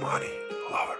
money lover.